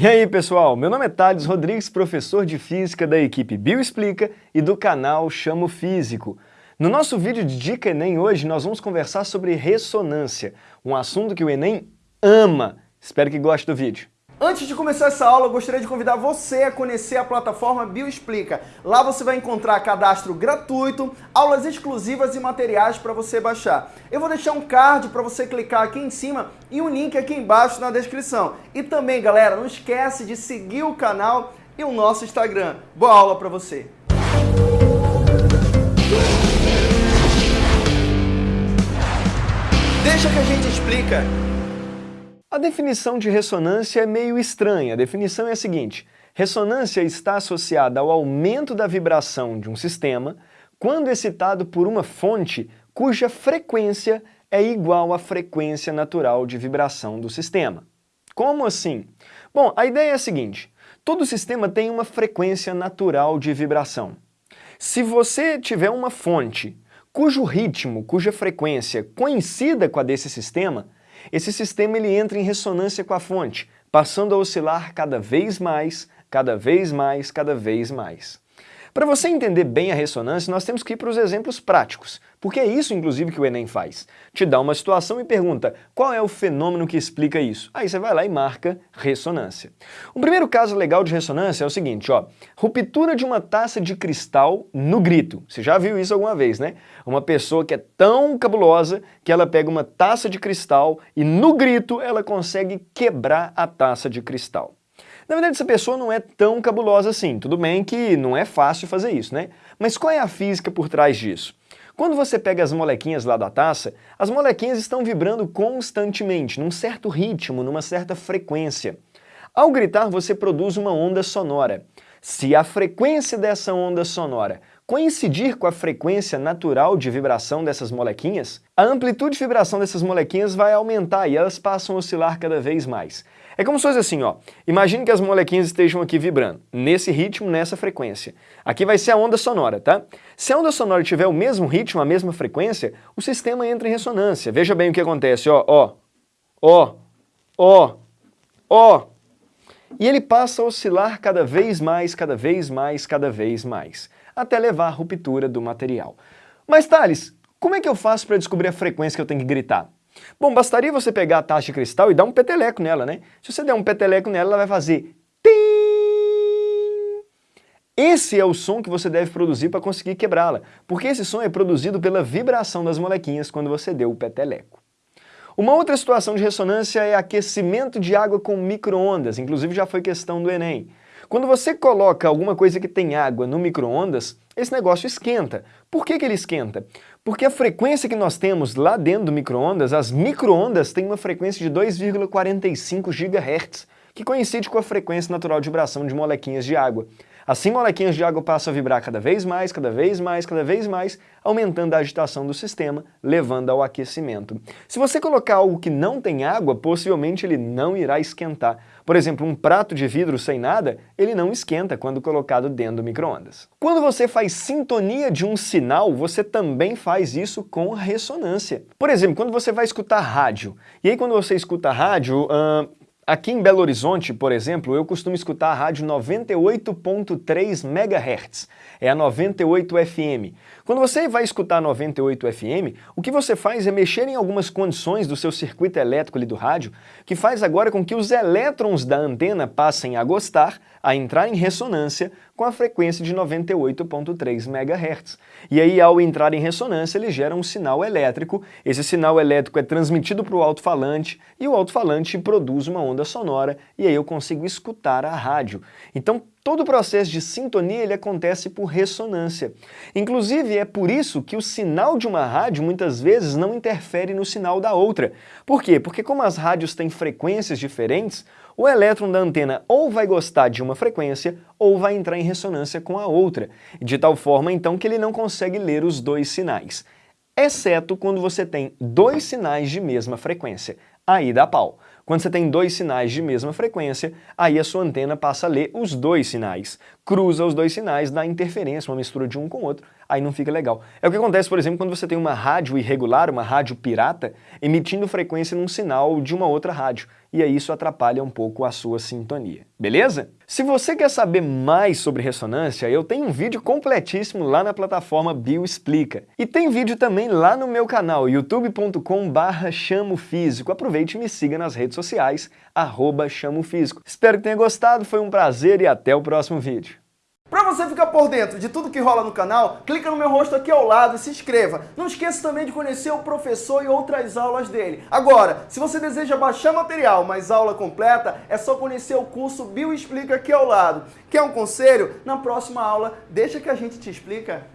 E aí pessoal, meu nome é Thales Rodrigues, professor de Física da equipe Bioexplica e do canal Chamo Físico. No nosso vídeo de Dica Enem hoje nós vamos conversar sobre ressonância, um assunto que o Enem ama. Espero que goste do vídeo. Antes de começar essa aula, eu gostaria de convidar você a conhecer a plataforma Bioexplica. Lá você vai encontrar cadastro gratuito, aulas exclusivas e materiais para você baixar. Eu vou deixar um card para você clicar aqui em cima e um link aqui embaixo na descrição. E também, galera, não esquece de seguir o canal e o nosso Instagram. Boa aula para você! Deixa que a gente explica. A definição de ressonância é meio estranha. A definição é a seguinte, ressonância está associada ao aumento da vibração de um sistema quando excitado por uma fonte cuja frequência é igual à frequência natural de vibração do sistema. Como assim? Bom, a ideia é a seguinte, todo sistema tem uma frequência natural de vibração. Se você tiver uma fonte cujo ritmo, cuja frequência coincida com a desse sistema, esse sistema ele entra em ressonância com a fonte, passando a oscilar cada vez mais, cada vez mais, cada vez mais. Para você entender bem a ressonância, nós temos que ir para os exemplos práticos, porque é isso, inclusive, que o Enem faz. Te dá uma situação e pergunta qual é o fenômeno que explica isso. Aí você vai lá e marca ressonância. O primeiro caso legal de ressonância é o seguinte, ó, ruptura de uma taça de cristal no grito. Você já viu isso alguma vez, né? Uma pessoa que é tão cabulosa que ela pega uma taça de cristal e no grito ela consegue quebrar a taça de cristal. Na verdade, essa pessoa não é tão cabulosa assim. Tudo bem que não é fácil fazer isso, né? Mas qual é a física por trás disso? Quando você pega as molequinhas lá da taça, as molequinhas estão vibrando constantemente, num certo ritmo, numa certa frequência. Ao gritar, você produz uma onda sonora. Se a frequência dessa onda sonora coincidir com a frequência natural de vibração dessas molequinhas, a amplitude de vibração dessas molequinhas vai aumentar e elas passam a oscilar cada vez mais. É como se fosse assim, ó. Imagine que as molequinhas estejam aqui vibrando, nesse ritmo, nessa frequência. Aqui vai ser a onda sonora, tá? Se a onda sonora tiver o mesmo ritmo, a mesma frequência, o sistema entra em ressonância. Veja bem o que acontece, ó, ó, ó, ó, ó. E ele passa a oscilar cada vez mais, cada vez mais, cada vez mais, até levar à ruptura do material. Mas, Thales, como é que eu faço para descobrir a frequência que eu tenho que gritar? Bom, bastaria você pegar a taça de cristal e dar um peteleco nela, né? Se você der um peteleco nela, ela vai fazer. Esse é o som que você deve produzir para conseguir quebrá-la, porque esse som é produzido pela vibração das molequinhas quando você deu o peteleco. Uma outra situação de ressonância é aquecimento de água com micro-ondas, inclusive já foi questão do Enem. Quando você coloca alguma coisa que tem água no micro-ondas, esse negócio esquenta. Por que, que ele esquenta? Porque a frequência que nós temos lá dentro do micro-ondas, as micro-ondas têm uma frequência de 2,45 GHz, que coincide com a frequência natural de vibração de molequinhas de água. Assim, molequinhas de água passam a vibrar cada vez mais, cada vez mais, cada vez mais, aumentando a agitação do sistema, levando ao aquecimento. Se você colocar algo que não tem água, possivelmente ele não irá esquentar. Por exemplo, um prato de vidro sem nada, ele não esquenta quando colocado dentro do micro-ondas. Quando você faz sintonia de um sinal, você também faz isso com ressonância. Por exemplo, quando você vai escutar rádio, e aí quando você escuta rádio, uh, Aqui em Belo Horizonte, por exemplo, eu costumo escutar a rádio 98.3 MHz, é a 98 FM. Quando você vai escutar 98 FM, o que você faz é mexer em algumas condições do seu circuito elétrico ali do rádio, que faz agora com que os elétrons da antena passem a gostar, a entrar em ressonância com a frequência de 98.3 MHz. E aí, ao entrar em ressonância, ele gera um sinal elétrico, esse sinal elétrico é transmitido para o alto-falante, e o alto-falante produz uma sonora, e aí eu consigo escutar a rádio. Então, Todo o processo de sintonia ele acontece por ressonância. Inclusive, é por isso que o sinal de uma rádio muitas vezes não interfere no sinal da outra. Por quê? Porque como as rádios têm frequências diferentes, o elétron da antena ou vai gostar de uma frequência ou vai entrar em ressonância com a outra, de tal forma então que ele não consegue ler os dois sinais. Exceto quando você tem dois sinais de mesma frequência. Aí dá pau. Quando você tem dois sinais de mesma frequência, aí a sua antena passa a ler os dois sinais. cruza os dois sinais, dá interferência, uma mistura de um com o outro, aí não fica legal. É o que acontece, por exemplo, quando você tem uma rádio irregular, uma rádio pirata, emitindo frequência num sinal de uma outra rádio, e aí isso atrapalha um pouco a sua sintonia, beleza? Se você quer saber mais sobre ressonância, eu tenho um vídeo completíssimo lá na plataforma Bioexplica. E tem vídeo também lá no meu canal, youtube.com barra chamofísico. Aproveite e me siga nas redes sociais, arroba chamofísico. Espero que tenha gostado, foi um prazer e até o próximo vídeo. Para você ficar por dentro de tudo que rola no canal, clica no meu rosto aqui ao lado e se inscreva. Não esqueça também de conhecer o professor e outras aulas dele. Agora, se você deseja baixar material, mas aula completa, é só conhecer o curso Bio Explica aqui ao lado. Quer um conselho? Na próxima aula, deixa que a gente te explica.